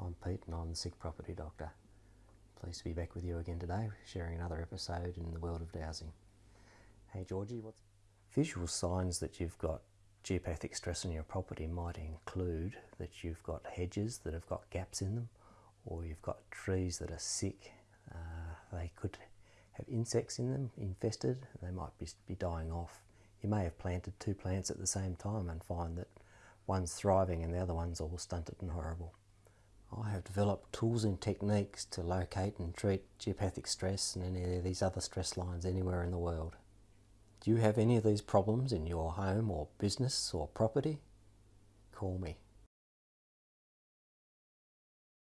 I'm Pete and I'm the Sick Property Doctor. Pleased to be back with you again today, sharing another episode in the world of dowsing. Hey Georgie, what's visual signs that you've got geopathic stress on your property might include that you've got hedges that have got gaps in them, or you've got trees that are sick. Uh, they could have insects in them, infested, they might be, be dying off. You may have planted two plants at the same time and find that one's thriving and the other one's all stunted and horrible. Developed tools and techniques to locate and treat geopathic stress and any of these other stress lines anywhere in the world. Do you have any of these problems in your home or business or property? Call me.